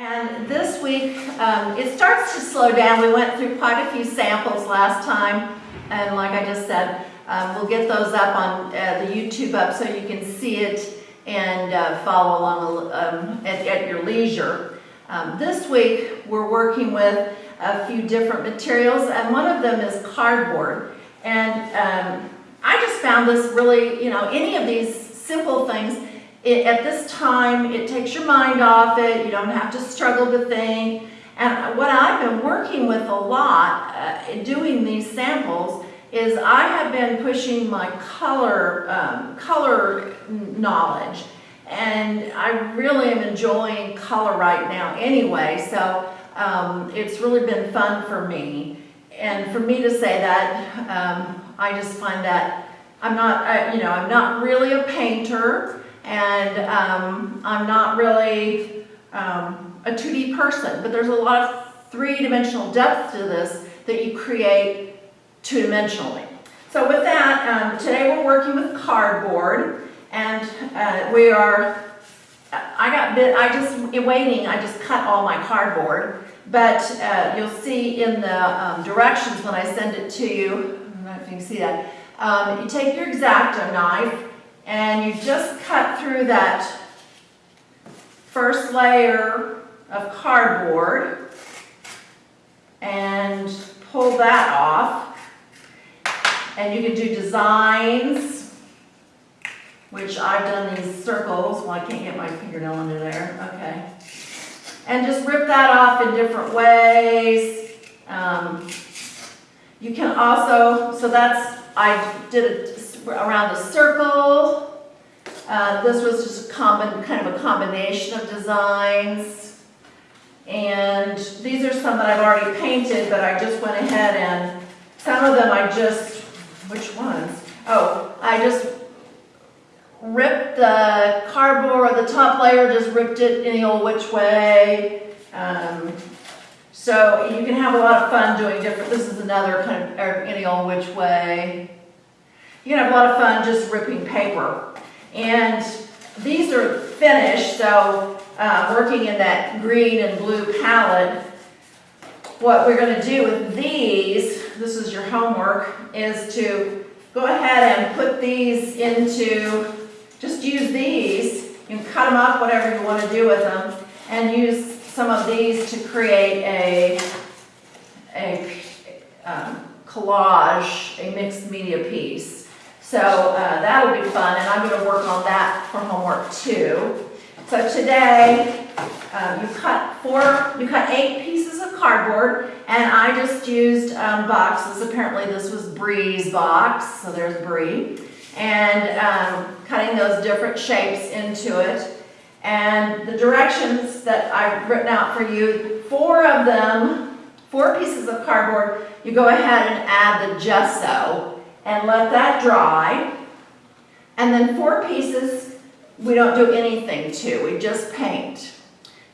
And this week, um, it starts to slow down. We went through quite a few samples last time. And like I just said, um, we'll get those up on uh, the YouTube up so you can see it and uh, follow along um, at, at, your leisure. Um, this week, we're working with a few different materials, and one of them is cardboard. And um, I just found this really, you know, any of these simple things, it, at this time, it takes your mind off it. You don't have to struggle to think. And what I've been working with a lot uh, in doing these samples is I have been pushing my color, um, color knowledge. And I really am enjoying color right now anyway, so um, it's really been fun for me. And for me to say that, um, I just find that I'm not, I, you know, I'm not really a painter, and um, I'm not really um, a 2D person, but there's a lot of three-dimensional depth to this that you create two-dimensionally. So with that, um, today we're working with cardboard, and uh, we are, I got bit, I just, in waiting, I just cut all my cardboard, but uh, you'll see in the um, directions when I send it to you, I don't know if you can see that, um, you take your X-Acto knife, and you just cut through that first layer of cardboard, and pull that off. And you can do designs, which I've done these circles. Well, I can't get my fingernail under there. Okay. And just rip that off in different ways. Um, you can also, so that's, I did it around a circle. Uh, this was just a common, kind of a combination of designs. And these are some that I've already painted, but I just went ahead and some of them I just which ones? Oh, I just ripped the cardboard, or the top layer, just ripped it any old which way. Um, so you can have a lot of fun doing different, this is another kind of any old which way. You can have a lot of fun just ripping paper. And these are finished, so uh, working in that green and blue palette, what we're going to do with these, this is your homework, is to go ahead and put these into, just use these. You can cut them up, whatever you want to do with them, and use some of these to create a, a um, collage, a mixed media piece. So uh, that'll be fun, and I'm going to work on that for homework too. So today, um, you cut four, you cut eight pieces of cardboard, and I just used um, boxes. Apparently this was Bree's box, so there's Bree. And um, cutting those different shapes into it. And the directions that I've written out for you, four of them, four pieces of cardboard, you go ahead and add the gesso and let that dry. And then four pieces we don't do anything to, we just paint.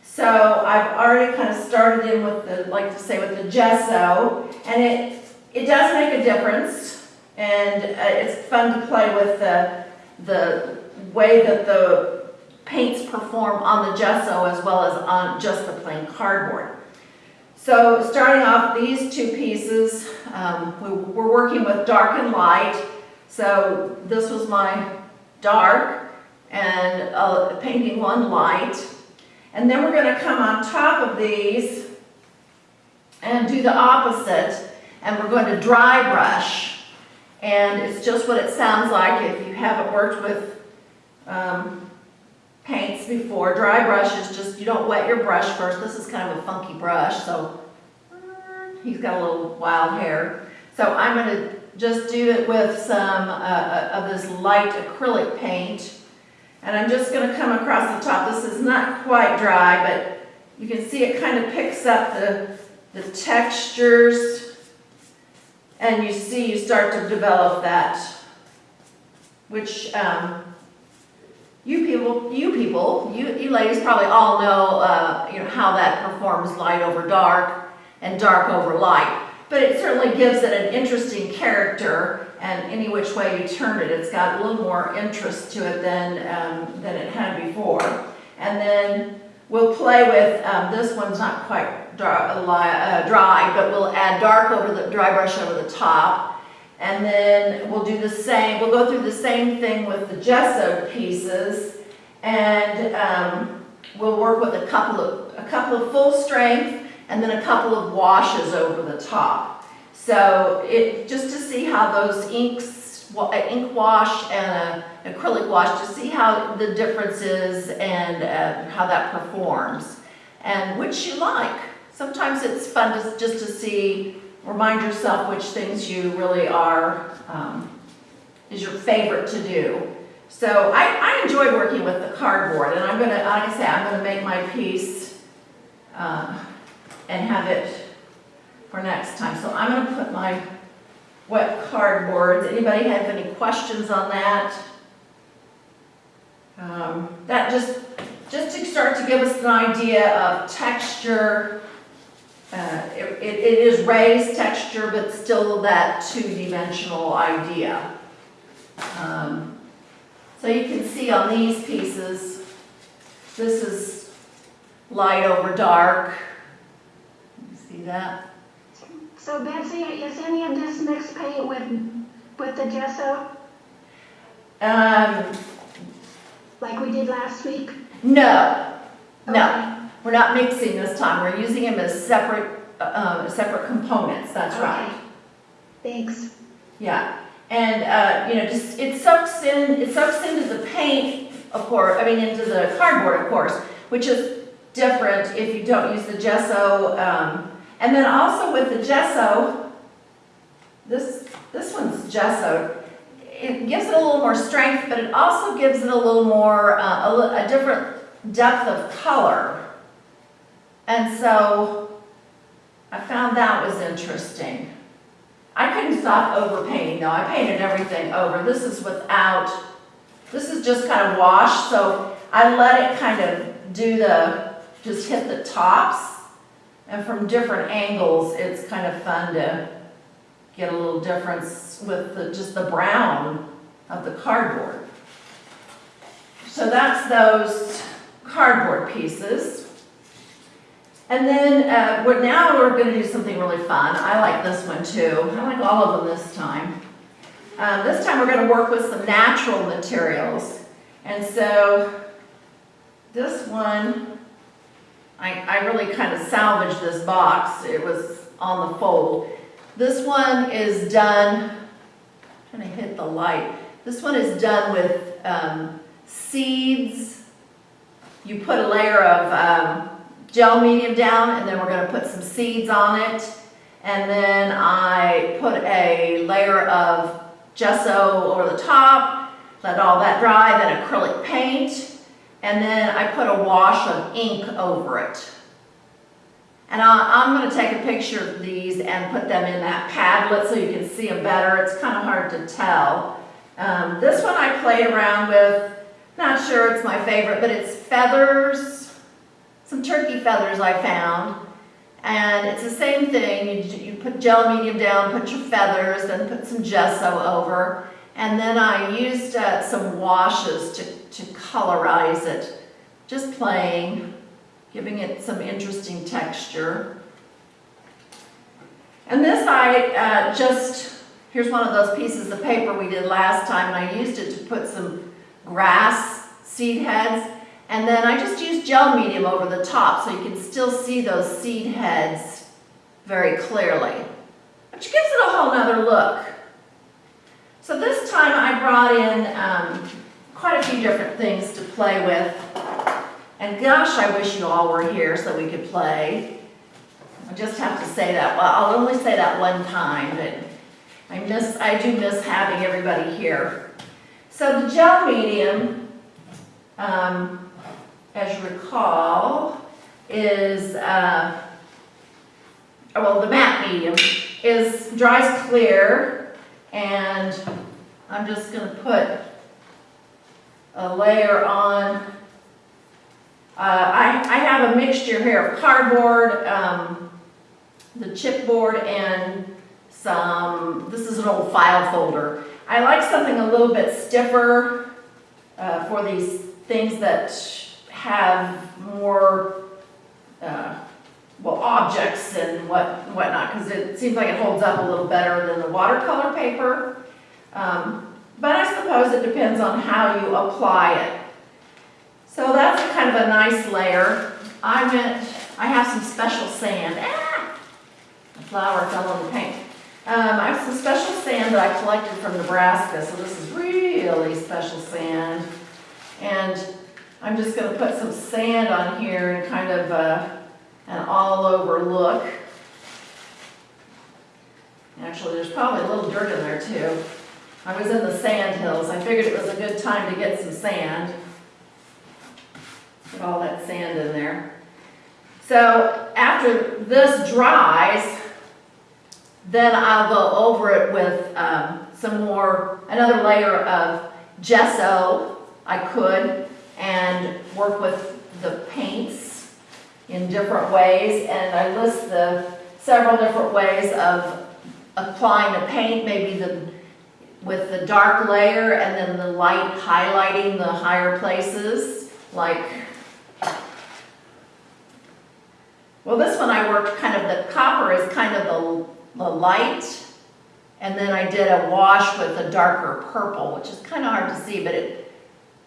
So I've already kind of started in with the, like to say with the gesso, and it, it does make a difference, and uh, it's fun to play with the, the way that the paints perform on the gesso as well as on just the plain cardboard. So starting off these two pieces, um, we, we're working with dark and light. So this was my dark, and uh, painting one light. And then we're going to come on top of these and do the opposite. And we're going to dry brush. And it's just what it sounds like if you haven't worked with um, paints before. Dry brush is just, you don't wet your brush first. This is kind of a funky brush, so he's got a little wild hair. So I'm going to just do it with some uh, uh of this light acrylic paint. And I'm just going to come across the top. This is not quite dry, but you can see it kind of picks up the, the textures. And you see you start to develop that, which um, you people, you people, you, you ladies probably all know, uh, you know how that performs light over dark and dark over light. But it certainly gives it an interesting character and any which way you turn it, it's got a little more interest to it than, um, than it had before. And then we'll play with, um, this one's not quite dry, uh, dry, but we'll add dark over the, dry brush over the top. And then we'll do the same, we'll go through the same thing with the gesso pieces. And, um, we'll work with a couple of, a couple of full strength and then a couple of washes over the top. So it, just to see how those inks, uh, ink wash and a acrylic wash, to see how the difference is and uh, how that performs. And which you like. Sometimes it's fun to, just to see, remind yourself which things you really are, um, is your favorite to do. So I, I enjoyed working with the cardboard, and I'm gonna, like I say, I'm gonna make my piece uh, and have it for next time. So I'm gonna put my wet cardboard. Anybody have any questions on that? Um, that just, just to start to give us an idea of texture. Uh, it, it it is raised texture, but still that two-dimensional idea. Um, so you can see on these pieces, this is light over dark. See that? So Betsy, is any of this mixed paint with, with the gesso, Um, like we did last week? no, no, we're not mixing this time. We're using them as separate, uh, separate components, that's right. Okay. Thanks. Yeah, and, uh, you know, just, it soaks in, it soaks into the paint, of course, I mean, into the cardboard, of course, which is different if you don't use the gesso. Um, and then also with the gesso, this, this one's gesso. It gives it a little more strength, but it also gives it a little more, uh, a, a different depth of color. And so I found that was interesting. I couldn't stop overpainting though. I painted everything over. This is without, this is just kind of washed, so I let it kind of do the, just hit the tops. And from different angles, it's kind of fun to get a little difference with the, just the brown of the cardboard. So that's those cardboard pieces. And then, uh, what now we're gonna do something really fun. I like this one too. I like all of them this time. Um, this time we're gonna work with some natural materials. And so, this one, I, I really kind of salvaged this box. It was on the fold. This one is done, I'm trying to hit the light. This one is done with, um, seeds. You put a layer of, um, gel medium down and then we're gonna put some seeds on it. And then I put a layer of gesso over the top, let all that dry, then acrylic paint. And then I put a wash of ink over it. And I, I'm gonna take a picture of these and put them in that Padlet so you can see them better. It's kind of hard to tell. Um, this one I played around with, not sure it's my favorite, but it's feathers, some turkey feathers I found. And it's the same thing, you, you put gel medium down, put your feathers, then put some gesso over. And then I used uh, some washes to, to colorize it, just playing, giving it some interesting texture. And this I uh, just, here's one of those pieces of paper we did last time, and I used it to put some grass seed heads. And then I just used gel medium over the top so you can still see those seed heads very clearly. Which gives it a whole nother look. So this time I brought in um, quite a few different things to play with. And gosh, I wish you all were here so we could play. I just have to say that, well, I'll only say that one time, but I miss, I do miss having everybody here. So the gel medium, um, as you recall, is, uh, oh, well, the matte medium is, dries clear, and I'm just gonna put a layer on. Uh, I, I have a mixture here of cardboard, um, the chipboard, and some, this is an old file folder. I like something a little bit stiffer, uh, for these things that have more, uh, well, objects and what, whatnot, because it seems like it holds up a little better than the watercolor paper. Um, but I suppose it depends on how you apply it. So that's kind of a nice layer. I went, I have some special sand. Ah! The flower fell on the paint. Um, I have some special sand that I collected from Nebraska, so this is really special sand. And I'm just gonna put some sand on here and kind of, uh, an all-over look. Actually, there's probably a little dirt in there too. I was in the sand hills, I figured it was a good time to get some sand. Put all that sand in there. So after this dries, then I'll go over it with um, some more, another layer of gesso, I could, and work with the paints in different ways, and I list the several different ways of applying the paint, maybe the, with the dark layer and then the light highlighting the higher places, like well, this one I worked kind of, the copper is kind of the, the light, and then I did a wash with a darker purple, which is kind of hard to see, but it,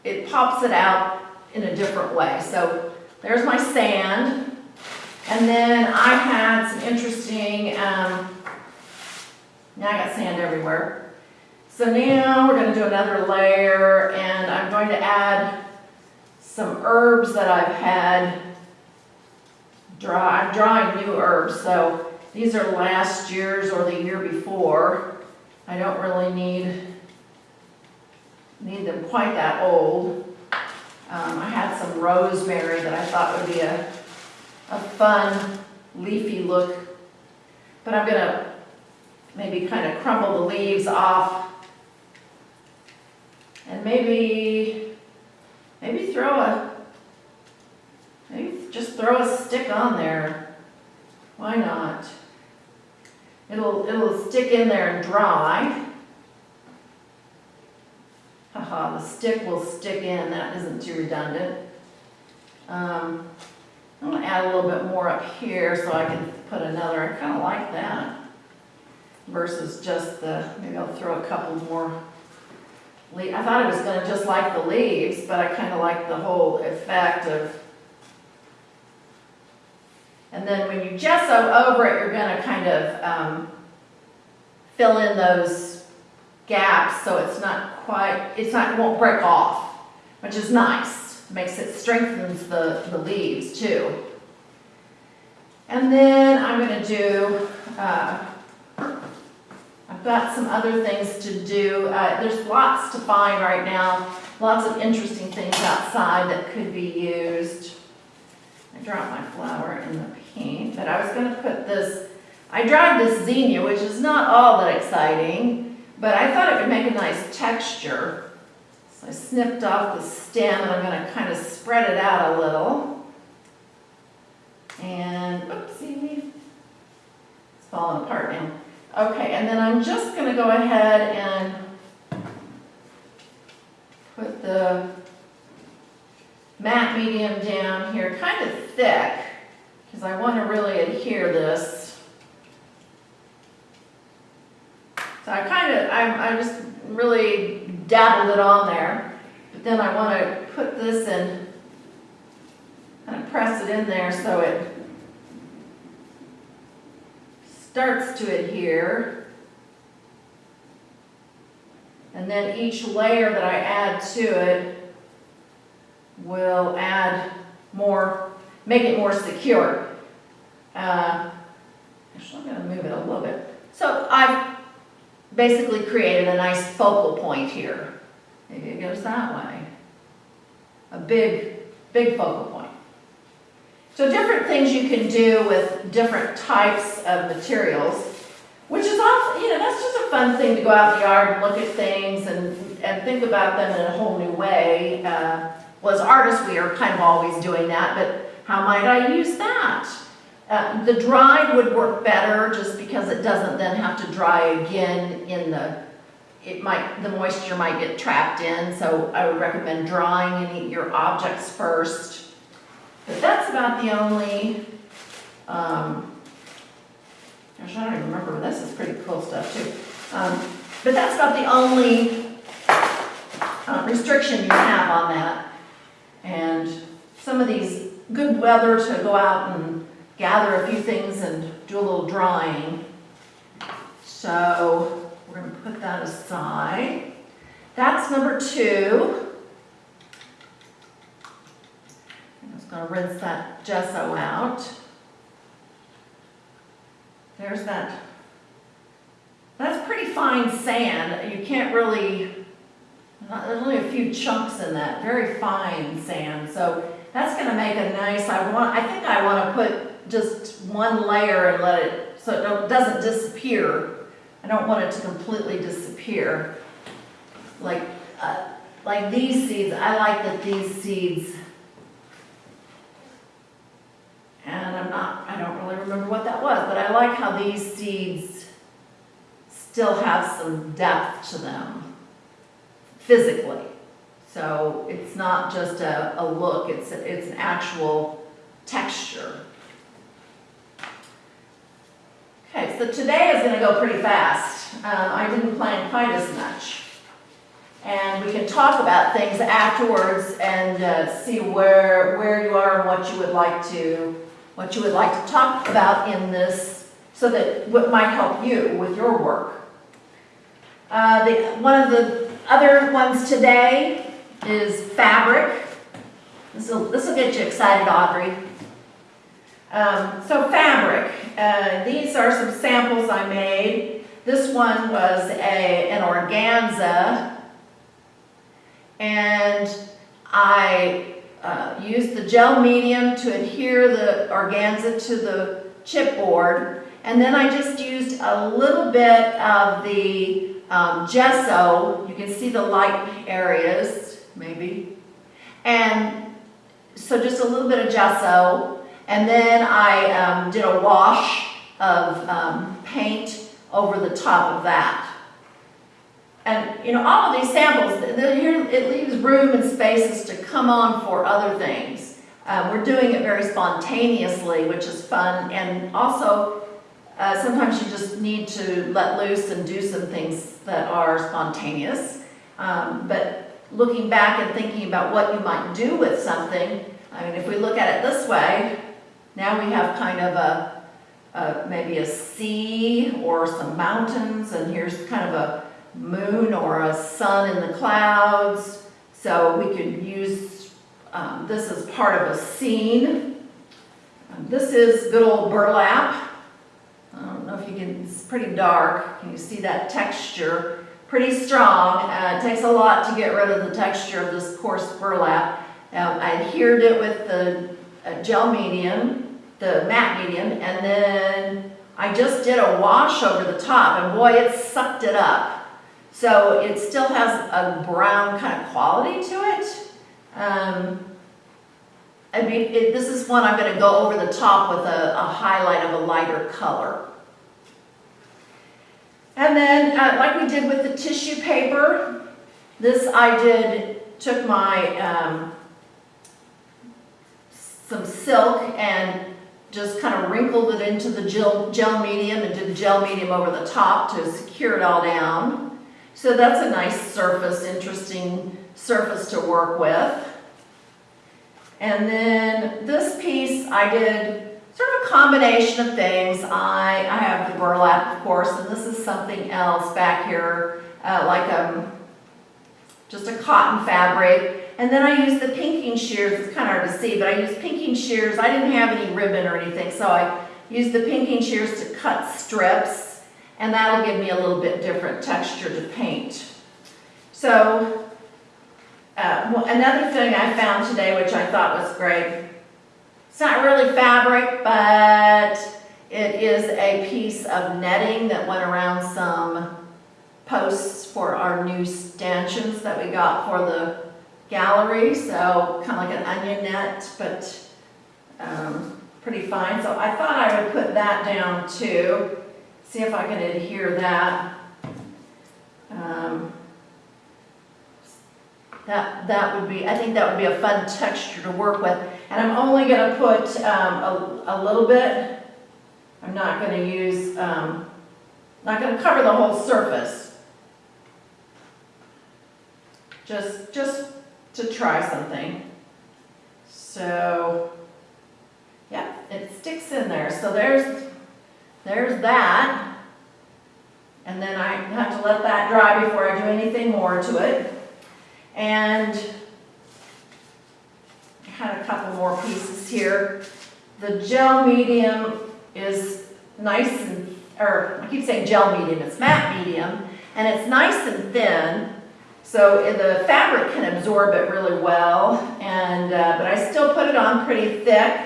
it pops it out in a different way. So there's my sand, and then I had some interesting, um, now I got sand everywhere. So now we're gonna do another layer, and I'm going to add some herbs that I've had dry, I'm drawing new herbs, so these are last year's or the year before. I don't really need, need them quite that old. Um, I had some rosemary that I thought would be a, a fun leafy look. But I'm gonna maybe kind of crumble the leaves off. And maybe, maybe throw a Maybe just throw a stick on there. Why not? It'll, it'll stick in there and dry. The stick will stick in, that isn't too redundant. Um, I'm gonna add a little bit more up here so I can put another, I kinda like that. Versus just the, maybe I'll throw a couple more le, I thought it was gonna just like the leaves, but I kinda like the whole effect of and then when you gesso over it, you're gonna kind of um, fill in those gaps so it's not quite, it's not, it won't break off, which is nice. Makes it, strengthens the, the leaves too. And then I'm gonna do, uh, I've got some other things to do. Uh, there's lots to find right now, lots of interesting things outside that could be used. I dropped my flower in the paint, but I was gonna put this, I dried this zinnia, which is not all that exciting, but I thought it would make a nice texture. So I snipped off the stem and I'm gonna kind of spread it out a little. And, oopsie, it's falling apart now. Okay, and then I'm just gonna go ahead and put the matte medium down here, kind of thick, because I want to really adhere this. So I kind of, I, I just really dabbled it on there, but then I want to put this in, kind of press it in there so it starts to adhere. And then each layer that I add to it will add more, make it more secure. Uh, actually, I'm going to move it a little bit. So I've basically created a nice focal point here. Maybe it goes that way. A big, big focal point. So different things you can do with different types of materials, which is often, you know, that's just a fun thing to go out in the yard and look at things and, and think about them in a whole new way. Uh, well, as artists, we are kind of always doing that, but how might I use that? Uh, the dried would work better just because it doesn't then have to dry again in the, it might, the moisture might get trapped in, so I would recommend drying any your objects first. But that's about the only, um, gosh, I don't even remember, this is pretty cool stuff too. Um, but that's about the only, uh, restriction you have on that. And some of these, good weather to go out and gather a few things and do a little drawing. So, we're gonna put that aside. That's number two. I'm just gonna rinse that gesso out. There's that. That's pretty fine sand. You can't really, there's only a few chunks in that, very fine sand. So that's gonna make a nice, I want, I think I wanna put just one layer and let it, so it doesn't disappear. I don't want it to completely disappear. Like, uh, like these seeds, I like that these seeds, and I'm not, I don't really remember what that was, but I like how these seeds still have some depth to them physically. So it's not just a, a look, it's, it's an actual texture. Okay, so today is gonna go pretty fast. Um, I didn't plan quite as much. And we can talk about things afterwards and uh, see where, where you are and what you would like to, what you would like to talk about in this, so that what might help you with your work. Uh, the, one of the other ones today is fabric. This will get you excited, Audrey. Um, so fabric, uh, these are some samples I made. This one was a, an organza. And I uh, used the gel medium to adhere the organza to the chipboard. And then I just used a little bit of the um, gesso. You can see the light areas, maybe. And so just a little bit of gesso. And then I um, did a wash of um, paint over the top of that. And, you know, all of these samples, it leaves room and spaces to come on for other things. Uh, we're doing it very spontaneously, which is fun, and also, uh, sometimes you just need to let loose and do some things that are spontaneous. Um, but looking back and thinking about what you might do with something, I mean, if we look at it this way, now we have kind of a, a maybe a sea or some mountains, and here's kind of a moon or a sun in the clouds. So we could use um, this as part of a scene. Um, this is good old burlap. I don't know if you can, it's pretty dark. Can you see that texture? Pretty strong. Uh, it takes a lot to get rid of the texture of this coarse burlap. Um, I adhered it with the uh, gel medium, the matte medium, and then I just did a wash over the top, and boy, it sucked it up. So it still has a brown kind of quality to it. Um, I mean, it, this is one I'm going to go over the top with a, a highlight of a lighter color. And then, uh, like we did with the tissue paper, this I did, took my, um, some silk and just kind of wrinkled it into the gel, gel medium and did the gel medium over the top to secure it all down. So that's a nice surface, interesting surface to work with. And then this piece, I did sort of a combination of things. I, I have the burlap, of course, and this is something else back here, uh, like um, just a cotton fabric. And then I used the pinking shears, it's kind of hard to see, but I used pinking shears. I didn't have any ribbon or anything, so I used the pinking shears to cut strips, and that'll give me a little bit different texture to paint. So uh, another thing I found today, which I thought was great, it's not really fabric, but it is a piece of netting that went around some posts for our new stanchions that we got for the gallery. So kind of like an onion net, but um, pretty fine. So I thought I would put that down too. See if I can adhere that. Um, that, that would be, I think that would be a fun texture to work with. And I'm only gonna put, um, a, a little bit. I'm not gonna use, um, not gonna cover the whole surface. Just, just to try something. So, yeah, it sticks in there. So there's, there's that. And then I have to let that dry before I do anything more to it. And I had a couple more pieces here. The gel medium is nice and, or I keep saying gel medium, it's matte medium, and it's nice and thin. So the fabric can absorb it really well, and, uh, but I still put it on pretty thick,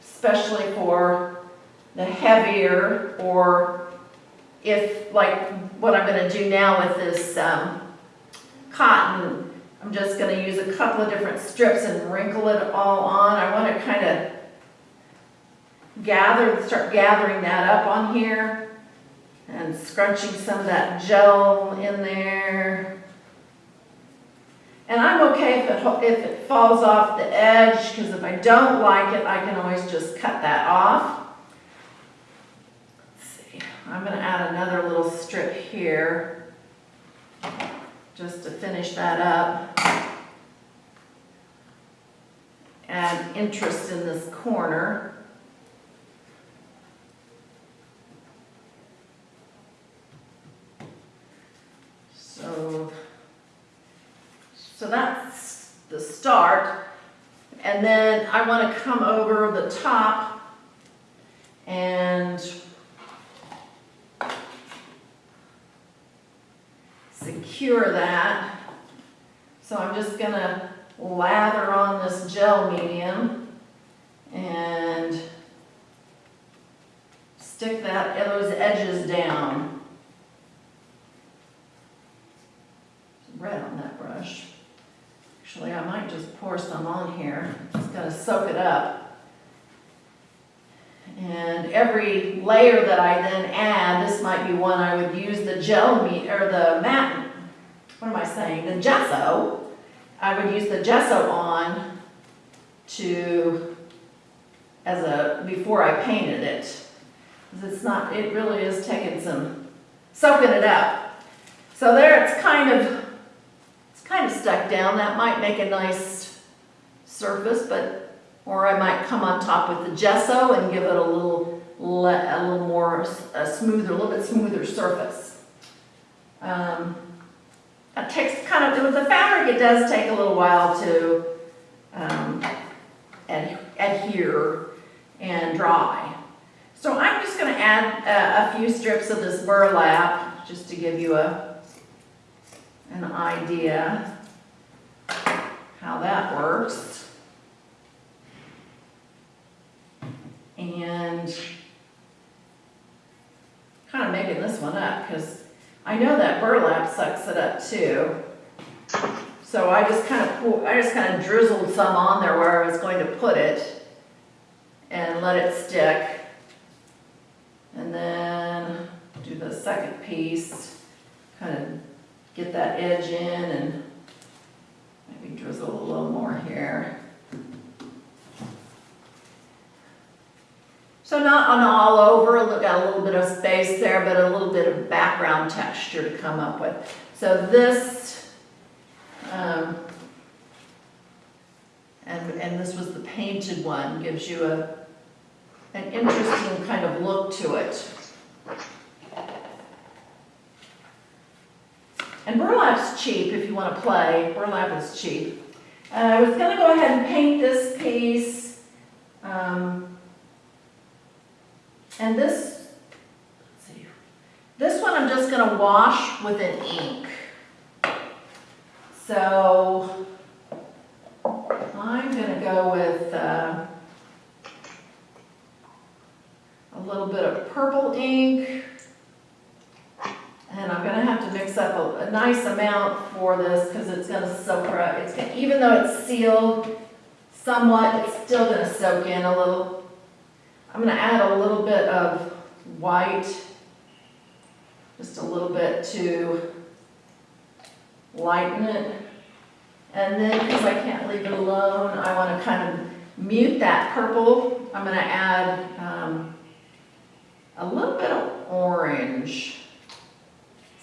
especially for the heavier or if, like, what I'm gonna do now with this, um, cotton, I'm just gonna use a couple of different strips and wrinkle it all on. I wanna kinda gather, start gathering that up on here and scrunching some of that gel in there. And I'm okay if it, if it falls off the edge, because if I don't like it, I can always just cut that off. Let's see, I'm gonna add another little strip here, just to finish that up. Add interest in this corner. So, so that's the start. And then I want to come over the top and secure that. So I'm just gonna lather on this gel medium and stick that, those edges down. Red on that brush. Actually, I might just pour some on here, just gonna soak it up. And every layer that I then add, this might be one I would use the gel me, or the matte, what am I saying, the gesso. I would use the gesso on to, as a, before I painted it. it's not, it really is taking some, soaking it up. So there it's kind of, kind of stuck down, that might make a nice surface, but, or I might come on top with the gesso and give it a little, le- a little more, a smoother, a little bit smoother surface. Um, It takes kind of, with the fabric, it does take a little while to um, ad- adhere and dry. So I'm just gonna add uh, a few strips of this burlap, just to give you a, an idea how that works. And kind of making this one up, because I know that burlap sucks it up too. So I just kind of, I just kind of drizzled some on there where I was going to put it and let it stick. And then do the second piece, kind of get that edge in and maybe drizzle a little more here. So not on all over, look got a little bit of space there, but a little bit of background texture to come up with. So this, um, and, and this was the painted one, gives you a, an interesting kind of look to it. And burlap's cheap if you want to play, burlap is cheap. Uh, I was gonna go ahead and paint this piece. Um, and this, see, this one I'm just gonna wash with an ink. So I'm gonna go with uh, a little bit of purple ink. And I'm gonna have to mix up a, a nice amount for this because it's gonna soak right, it's gonna, even though it's sealed somewhat, it's still gonna soak in a little. I'm gonna add a little bit of white, just a little bit to lighten it. And then, because I can't leave it alone, I want to kind of mute that purple. I'm going to add um, a little bit of orange.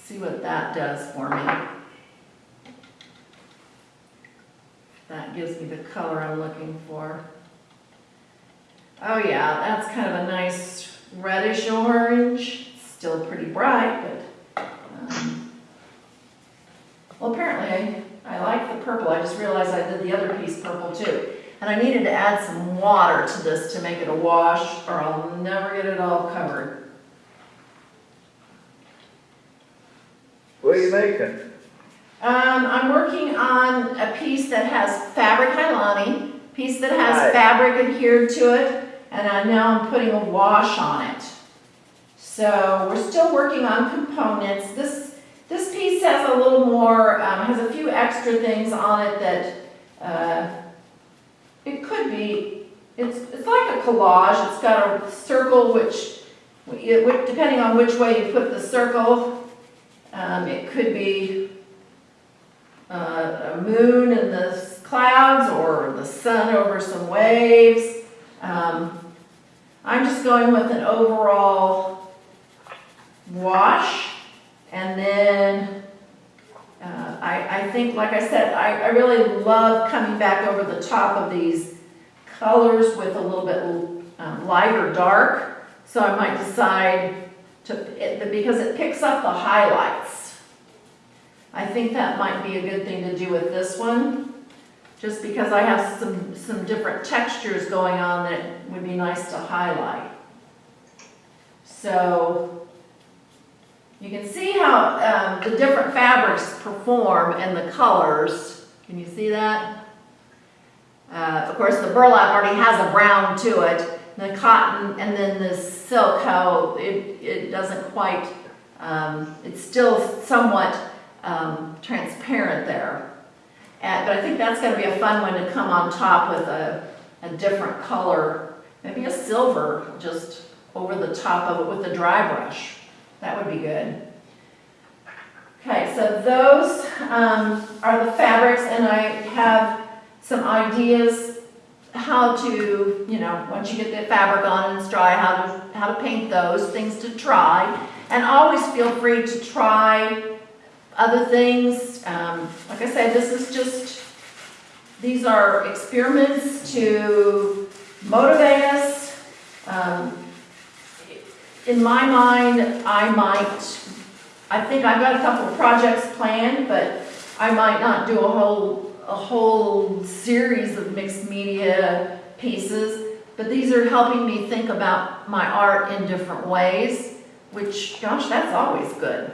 See what that does for me. That gives me the color I'm looking for. Oh yeah, that's kind of a nice reddish orange. Still pretty bright, but, um, well, apparently I, I like the purple. I just realized I did the other piece purple too. And I needed to add some water to this to make it a wash, or I'll never get it all covered. Are you making? Um, I'm working on a piece that has fabric Hylani, piece that has Right. fabric adhered to it, and I, now I'm putting a wash on it. So we're still working on components. This, this piece has a little more, um, has a few extra things on it that, uh, it could be, it's, it's like a collage. It's got a circle which, depending on which way you put the circle, um, it could be uh, a moon in the clouds or the sun over some waves. Um, I'm just going with an overall wash and then uh, I, I think, like I said, I, I really love coming back over the top of these colors with a little bit um, light or dark. So I might decide to, it, because it picks up the highlights. I think that might be a good thing to do with this one, just because I have some, some different textures going on that would be nice to highlight. So, you can see how um, the different fabrics perform and the colors. Can you see that? Uh, of course, the burlap already has a brown to it. The cotton and then the silk, how it, it doesn't quite, um, it's still somewhat um, transparent there. And, but I think that's gonna be a fun one to come on top with a, a different color, maybe a silver just over the top of it with a dry brush. That would be good. Okay, so those um, are the fabrics and I have some ideas how to, you know, once you get the fabric on and it's dry, how to, how to paint those, things to try. And always feel free to try other things. Um, like I said, this is just, these are experiments to motivate us. Um, in my mind, I might, I think I've got a couple of projects planned, but I might not do a whole, a whole series of mixed media pieces. But these are helping me think about my art in different ways, which, gosh, that's always good.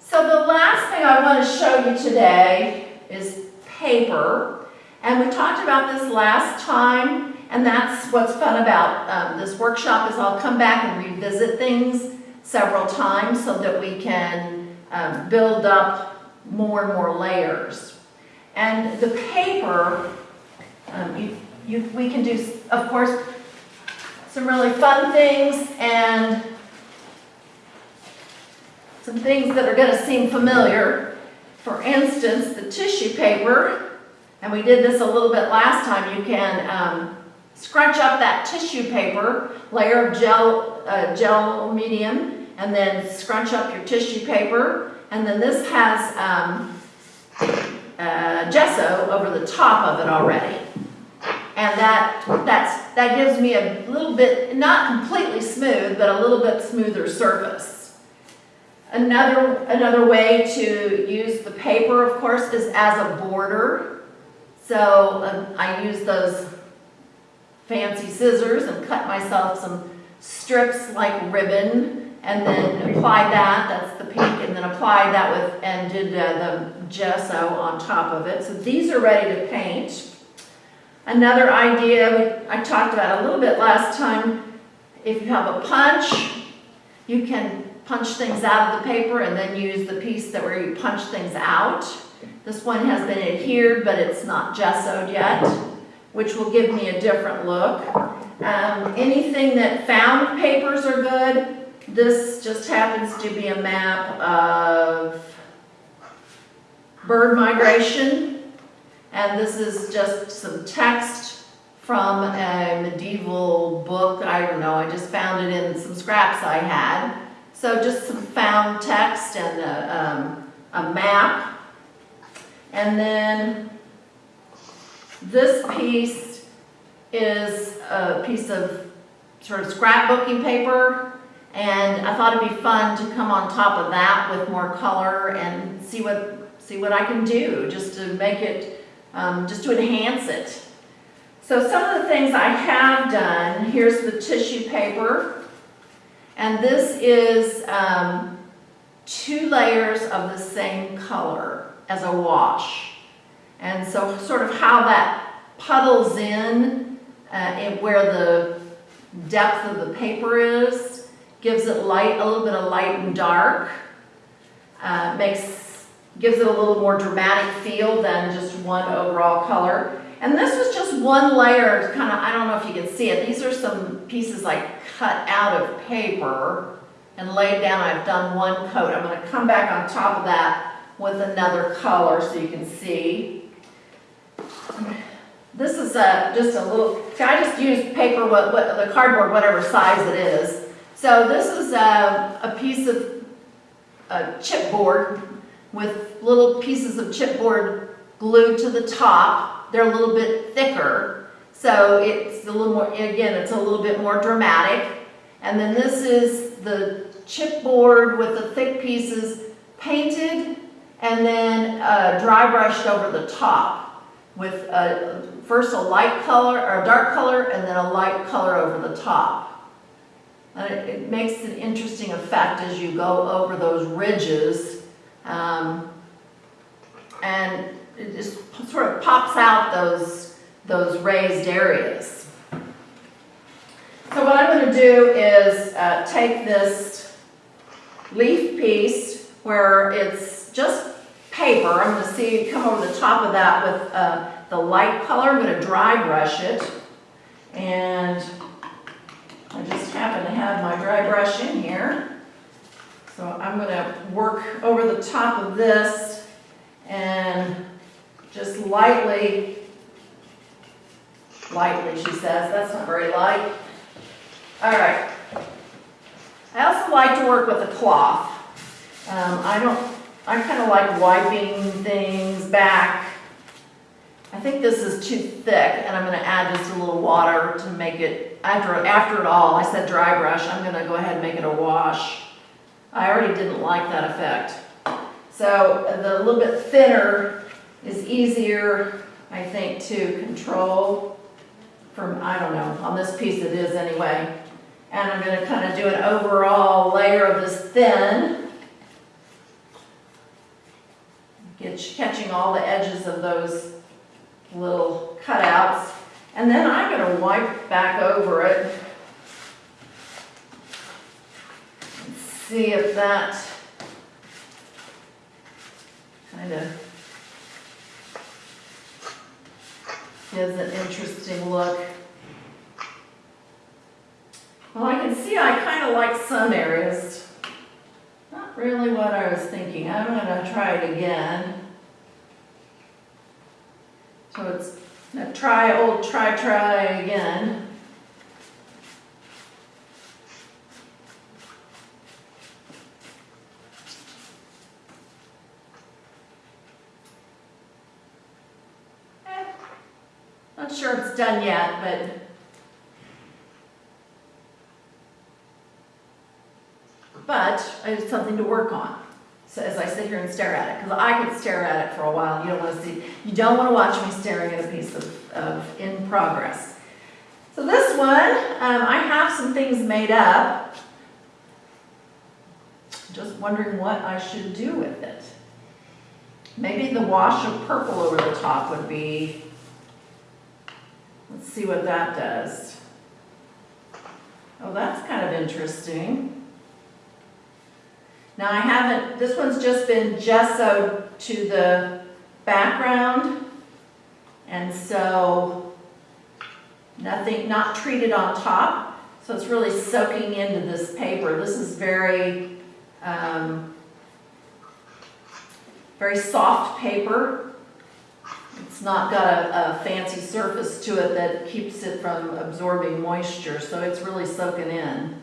So the last thing I want to show you today is paper. And we talked about this last time, and that's what's fun about um, this workshop is I'll come back and revisit things several times so that we can um, build up more and more layers. And the paper, um, you, you, we can do, of course, some really fun things and some things that are going to seem familiar. For instance, the tissue paper, and we did this a little bit last time, you can um, scrunch up that tissue paper, layer of gel, uh, gel medium, and then scrunch up your tissue paper. And then this has um, uh, gesso over the top of it already. And that, that's, that gives me a little bit, not completely smooth, but a little bit smoother surface. Another, another way to use the paper, of course, is as a border. So um, I use those fancy scissors and cut myself some strips like ribbon and then applied that, that's the pink, and then applied that with, and did uh, the gesso on top of it. So these are ready to paint. Another idea I talked about a little bit last time, if you have a punch, you can punch things out of the paper and then use the piece that where you punch things out. This one has been adhered, but it's not gessoed yet, which will give me a different look. Um, anything that found papers are good. This just happens to be a map of bird migration And this is just some text from a medieval book, I don't know, I just found it in some scraps I had. So just some found text and a, um, a map. And then this piece is a piece of sort of scrapbooking paper. And I thought it'd be fun to come on top of that with more color and see what, see what I can do, just to make it, um, just to enhance it. So some of the things I have done, here's the tissue paper. And this is um, two layers of the same color as a wash. And so sort of how that puddles in, uh, where the depth of the paper is, gives it light, a little bit of light and dark. Uh, makes, gives it a little more dramatic feel than just one overall color. And this was just one layer, kind of, I don't know if you can see it. These are some pieces I cut out of paper and laid down. I've done one coat. I'm going to come back on top of that with another color so you can see. This is a, just a little, I just used paper, what, what, the cardboard, whatever size it is. So this is a, a piece of a chipboard with little pieces of chipboard glued to the top. They're a little bit thicker, so it's a little more, again, it's a little bit more dramatic. And then this is the chipboard with the thick pieces painted and then uh, dry brushed over the top with a, first a light color or a dark color and then a light color over the top. It, it makes an interesting effect as you go over those ridges. Um, and it just sort of pops out those, those raised areas. So what I'm going to do is uh, take this leaf piece where it's just paper. I'm going to see come over the top of that with uh, the light color. I'm going to dry brush it. And I just happen to have my dry brush in here. So I'm going to work over the top of this and just lightly, lightly she says, that's not very light. All right. I also like to work with a cloth. Um, I don't, I kind of like wiping things back. I think this is too thick and I'm going to add just a little water to make it, after, after it all, I said dry brush, I'm going to go ahead and make it a wash. I already didn't like that effect. So the little bit thinner is easier, I think, to control from, I don't know, on this piece it is anyway. And I'm going to kind of do an overall layer of this thin. Get, catching all the edges of those little cutouts. And then I'm going to wipe back over it. See if that kind of gives an interesting look. Well, I can see I kind of like some areas. Not really what I was thinking. I'm going to try it again. So it's try, old try, try again. Eh, Not sure it's done yet, but but it's something to work on. So as I sit here and stare at it, because I could stare at it for a while. You don't want to see, you don't want to watch me staring at a piece of, of in progress. So this one, um, I have some things made up. Just wondering what I should do with it. Maybe the wash of purple over the top would be, let's see what that does. Oh, that's kind of interesting. Now I haven't, this one's just been gessoed to the background. And so nothing, not treated on top. So it's really soaking into this paper. This is very, um, very soft paper. It's not got a, a fancy surface to it that keeps it from absorbing moisture, so it's really soaking in.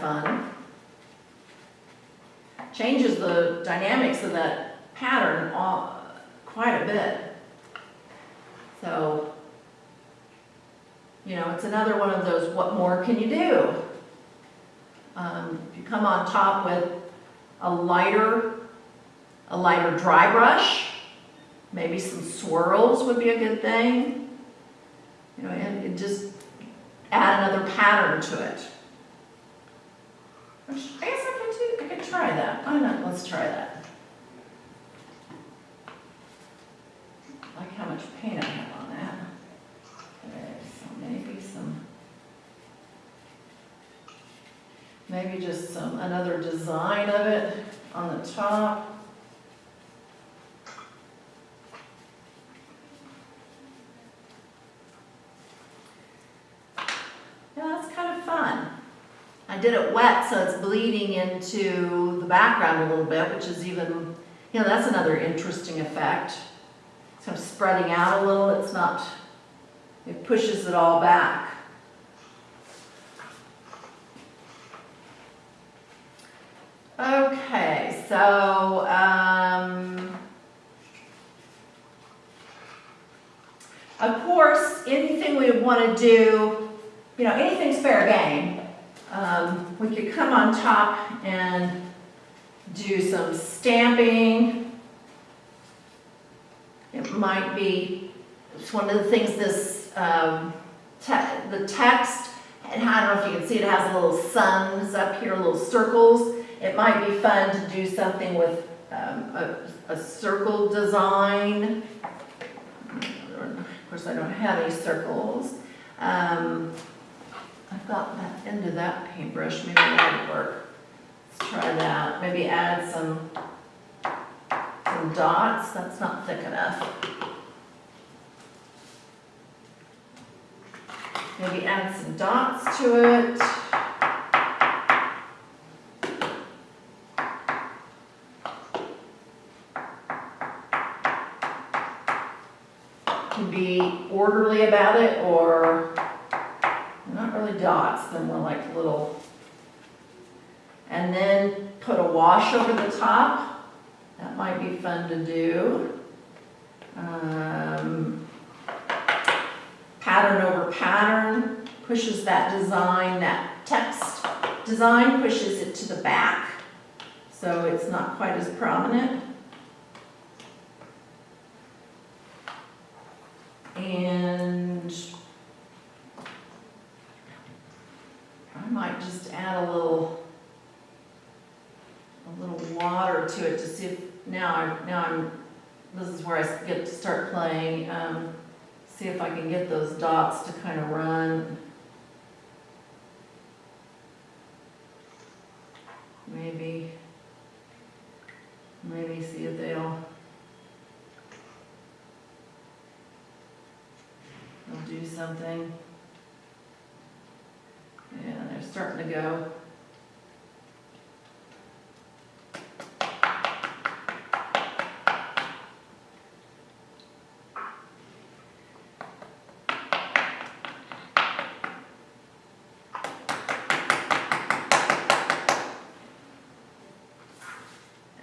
Fun. Changes the dynamics of that pattern all, quite a bit. So, you know, it's another one of those, what more can you do? Um, if you come on top with a lighter, a lighter dry brush, maybe some swirls would be a good thing. You know, and, and just add another pattern to it. I guess I could I could try that. Why not? Let's try that. Like how much paint I have on that. Okay, so maybe some, maybe just some, another design of it on the top. Yeah, that's kind of fun. I did it wet, so it's bleeding into the background a little bit, which is even, you know, that's another interesting effect. It's kind of spreading out a little, it's not, it pushes it all back. Okay, so, um, of course, anything we want to do, you know, anything's fair game. Um, we could come on top and do some stamping. It might be, it's one of the things this, um, te- the text, and I don't know if you can see it, has little suns up here, little circles. It might be fun to do something with um, a, a circle design. Of course, I don't have any circles. Um, I've got that end of that paintbrush, maybe that'll work. Let's try that. Maybe add some, some dots. That's not thick enough. Maybe add some dots to it. Can be orderly about it or really dots, they're more like little. And then put a wash over the top. That might be fun to do. Um, pattern over pattern pushes that design, that text design pushes it to the back. So it's not quite as prominent. And I might just add a little, a little water to it to see if, now I, now I'm, this is where I get to start playing, um, see if I can get those dots to kind of run. Maybe, maybe see if they'll, they'll do something. Yeah, they're starting to go.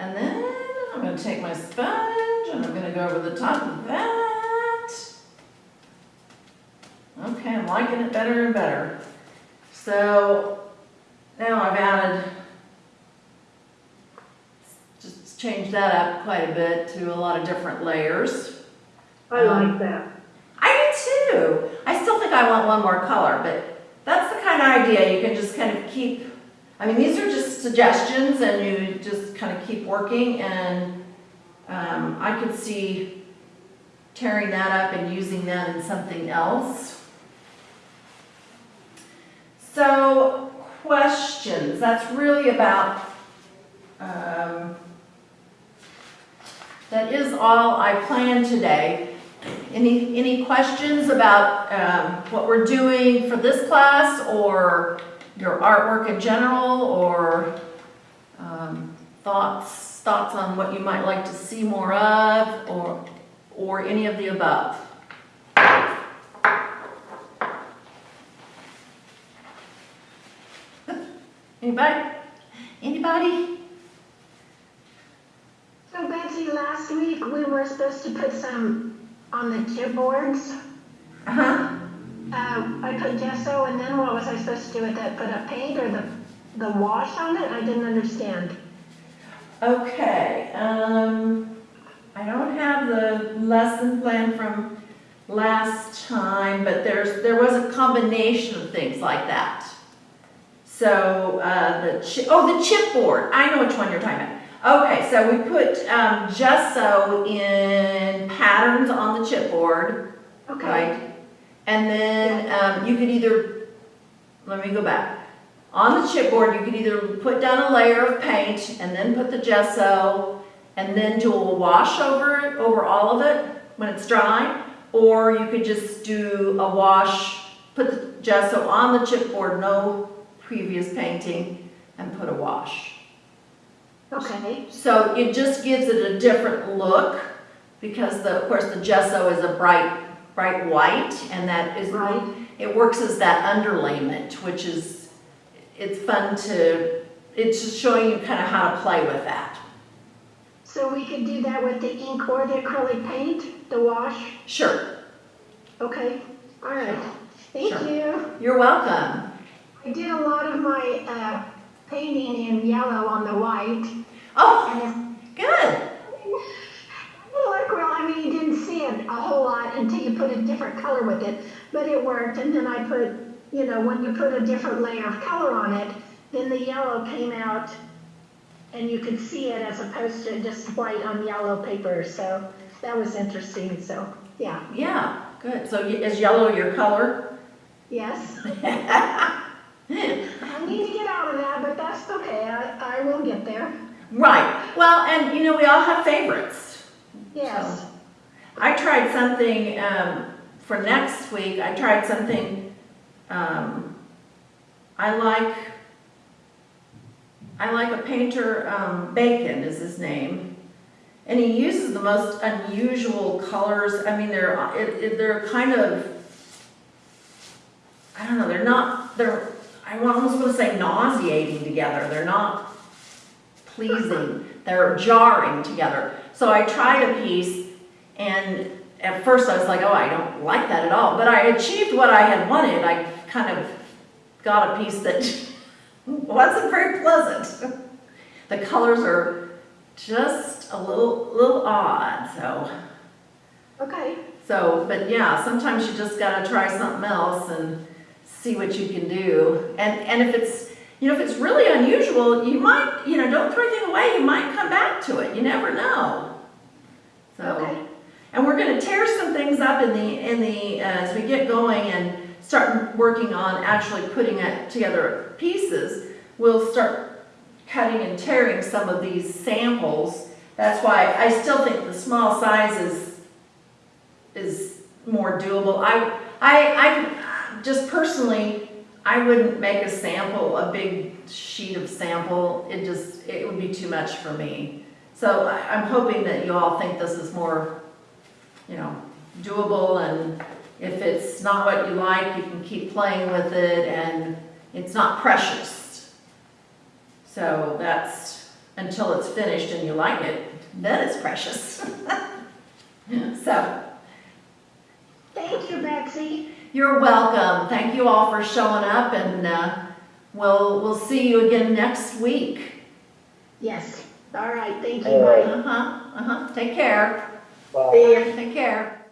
And then I'm gonna take my sponge and I'm gonna go over the top of that. Okay, I'm liking it better and better. So now I've added, just changed that up quite a bit to a lot of different layers. I like um, that. I do too. I still think I want one more color, but that's the kind of idea you can just kind of keep. I mean, these are just suggestions and you just kind of keep working and um, I could see tearing that up and using that in something else. So, questions. That's really about, um, that is all I planned today. Any, any questions about um, what we're doing for this class or your artwork in general or um, thoughts, thoughts on what you might like to see more of, or, or any of the above? Anybody? Anybody? So Betsy, last week we were supposed to put some on the chipboards. Uh-huh. Uh, I put gesso and then what was I supposed to do with that? Put a paint or the, the wash on it? I didn't understand. Okay, um, I don't have the lesson plan from last time, but there's, there was a combination of things like that. So, uh, the oh, the chipboard, I know which one you're talking about. Okay, so we put, um, gesso in patterns on the chipboard, Okay, right? And then, um, you could either, let me go back. On the chipboard, you could either put down a layer of paint and then put the gesso and then do a wash over it, over all of it when it's dry. Or you could just do a wash, put the gesso on the chipboard, no previous painting, and put a wash. okay, So it just gives it a different look because the, of course, the gesso is a bright, bright white and that is, Right. it works as that underlayment, which is, it's fun to, it's just showing you kind of how to play with that. so we could do that with the ink or the acrylic paint, the wash? Sure, Okay, all right, thank Sure. you. you're welcome. I did a lot of my, uh, painting in yellow on the white, Oh, good. Well, like, well, I mean, you didn't see it a whole lot until you put a different color with it, but it worked. And then I put, you know, when you put a different layer of color on it, then the yellow came out and you could see it as opposed to just white on yellow paper. So that was interesting. So, yeah, Yeah, good. So is yellow your color? yes. I need to get out of that, but that's okay. I, I will get there. Right. Well, and you know, we all have favorites. Yes. So, I tried something, um, for next week, I tried something, um, I like, I like a painter, um, Bacon is his name. And he uses the most unusual colors, I mean, they're, it, it, they're kind of, I don't know, they're not, they're, I almost want to say nauseating together, they're not pleasing, they're jarring together. So I tried a piece, and at first I was like, oh, I don't like that at all. But I achieved what I had wanted. I kind of got a piece that wasn't very pleasant. The colors are just a little, little odd, so. Okay. So, but yeah, sometimes you just gotta try something else and see what you can do. And, and if it's, you know, if it's really unusual, you might, you know, don't throw anything away, you might come back to it, you never know. So, Okay. and we're gonna tear some things up in the, in the, uh, as we get going and start working on actually putting it together pieces, we'll start cutting and tearing some of these samples. That's why I still think the small size is, is more doable. I, I, I, just personally, I wouldn't make a sample, a big sheet of sample. It just, it would be too much for me. So I'm hoping that you all think this is more, you know, doable and if it's not what you like, you can keep playing with it and it's not precious. So that's, until it's finished and you like it, then it's precious. So, Thank you, Betsy. you're welcome. Thank you all for showing up and, uh, we'll, we'll see you again next week. Yes. All right. Thank you. All right. Uh-huh, uh-huh. Take care. Bye. Take care.